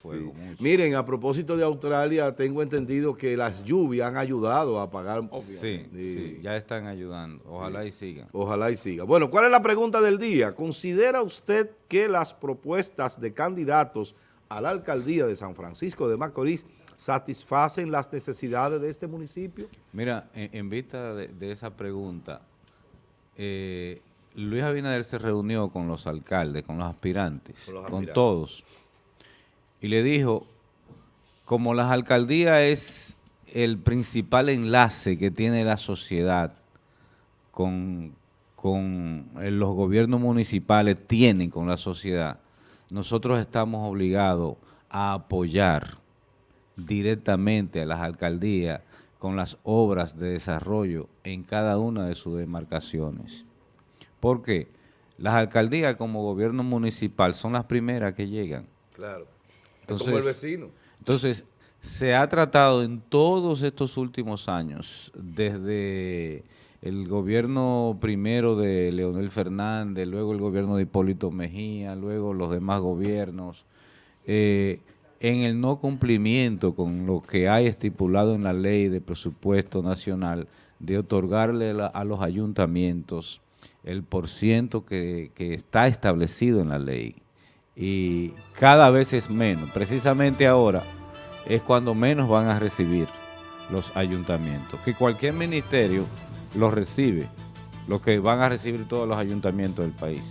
Sí. Miren, a propósito de Australia, tengo entendido que las lluvias han ayudado a pagar. Sí, sí, ya están ayudando. Ojalá y sigan. Ojalá y siga. Bueno, ¿cuál es la pregunta del día? ¿Considera usted que las propuestas de candidatos a la alcaldía de San Francisco de Macorís satisfacen las necesidades de este municipio? Mira, en, vista de, esa pregunta, eh, Luis Abinader se reunió con los alcaldes, con los aspirantes, con todos y le dijo, como las alcaldías es el principal enlace que tiene la sociedad con, con los gobiernos municipales, tienen con la sociedad, nosotros estamos obligados a apoyar directamente a las alcaldías con las obras de desarrollo en cada una de sus demarcaciones. ¿Por qué? Las alcaldías como gobierno municipal son las primeras que llegan. Claro entonces, como el vecino. Entonces, se ha tratado en todos estos últimos años, desde el gobierno primero de Leonel Fernández, luego el gobierno de Hipólito Mejía, luego los demás gobiernos, eh, en el no cumplimiento con lo que hay estipulado en la ley de presupuesto nacional, de otorgarle a los ayuntamientos el porciento que, que está establecido en la ley y cada vez es menos. Precisamente ahora es cuando menos van a recibir los ayuntamientos, que cualquier ministerio los recibe, lo que van a recibir todos los ayuntamientos del país.